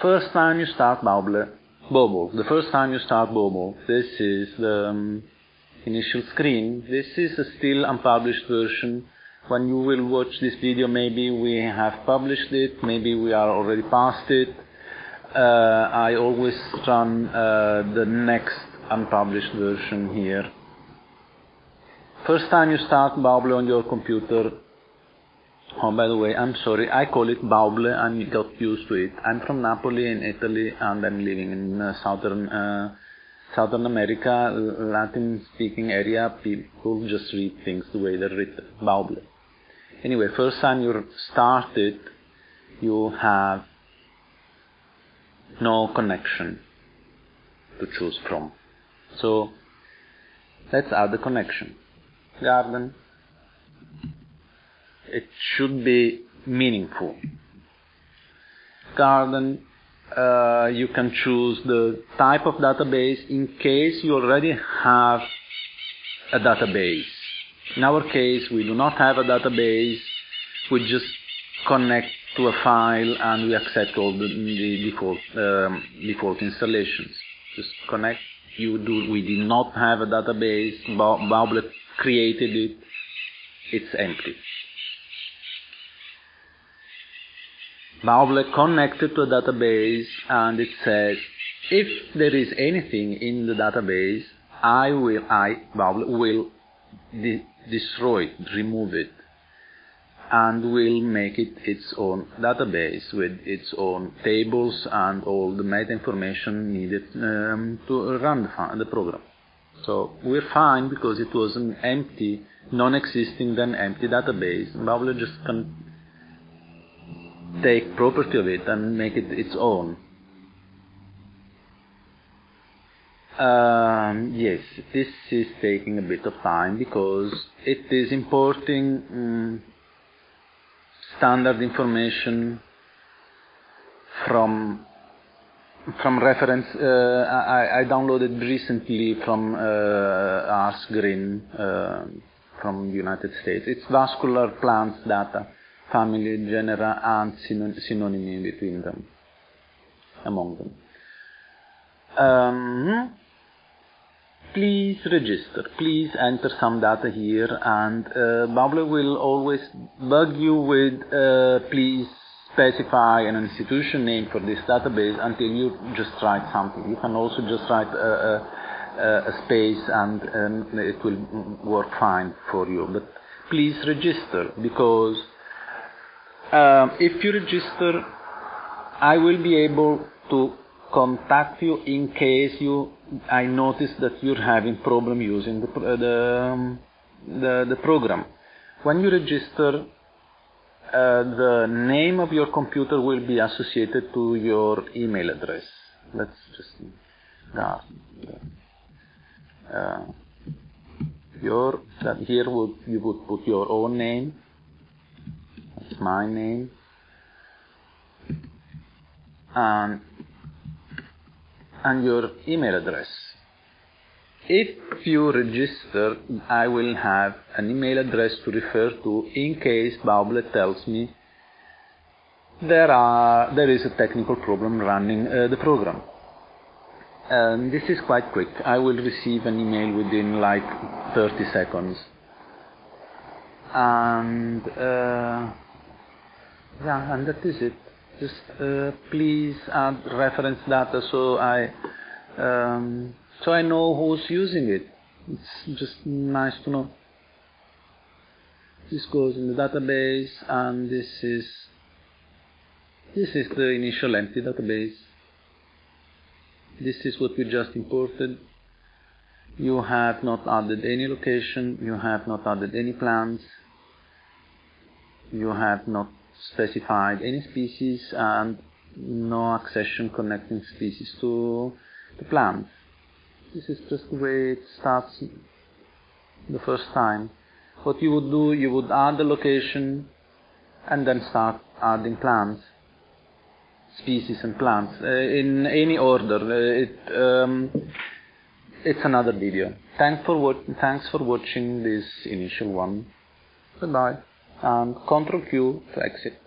first time you start Bauble, Bobble, the first time you start Bobble, this is the um, initial screen. This is a still unpublished version. When you will watch this video, maybe we have published it, maybe we are already past it. Uh, I always run uh, the next unpublished version here. First time you start Bauble on your computer, Oh, by the way, I'm sorry. I call it Bauble. I'm got used to it. I'm from Napoli in Italy, and I'm living in uh, southern uh, Southern America, Latin-speaking area. People just read things the way they're written. Bauble. Anyway, first time you start it, you have no connection to choose from. So let's add the connection. Garden it should be meaningful. Garden, uh, you can choose the type of database in case you already have a database. In our case, we do not have a database. We just connect to a file and we accept all the, the default, um, default installations. Just connect. You do. We did not have a database. Bauble created it. It's empty. Bauble connected to a database and it says if there is anything in the database I will I Bauble will de- destroy it, remove it and will make it its own database with its own tables and all the meta information needed um, to run the, program. So we're fine because it was an empty, non-existing then empty database. Bauble just can take property of it and make it its own. Um, yes, this is taking a bit of time because it is importing um, standard information from from reference. Uh, I, I, downloaded recently from uh, ARS GRIN uh, from the United States. It's vascular plants data family, genera, and synonymy between them, among them. Um, please register. Please enter some data here, and uh, will always bug you with uh, please specify an institution name for this database until you just write something. You can also just write a, a, a space and um, it will work fine for you. But please register because um, if you register, I will be able to contact you in case you I notice that you're having problem using the the, um, the, the program. When you register, uh, the name of your computer will be associated to your email address. Let's just uh, uh, your here would you would put your own name my name. And, and your email address. If you register, I will have an email address to refer to in case Bauble tells me there are there is a technical problem running uh, the program. Um, this is quite quick. I will receive an email within like 30 seconds. And uh, yeah, and that is it. Just uh, please add reference data so I um, so I know who's using it. It's just nice to know. This goes in the database, and this is this is the initial empty database. This is what we just imported. You have not added any location. You have not added any plants. You have not specified any species and no accession connecting species to the plant. This is just the way it starts the first time. What you would do, you would add the location and then start adding plants, species and plants uh, in any order. Uh, it, um, it's another video. Thanks for, thanks for watching this initial one. Goodbye and Ctrl Q to exit.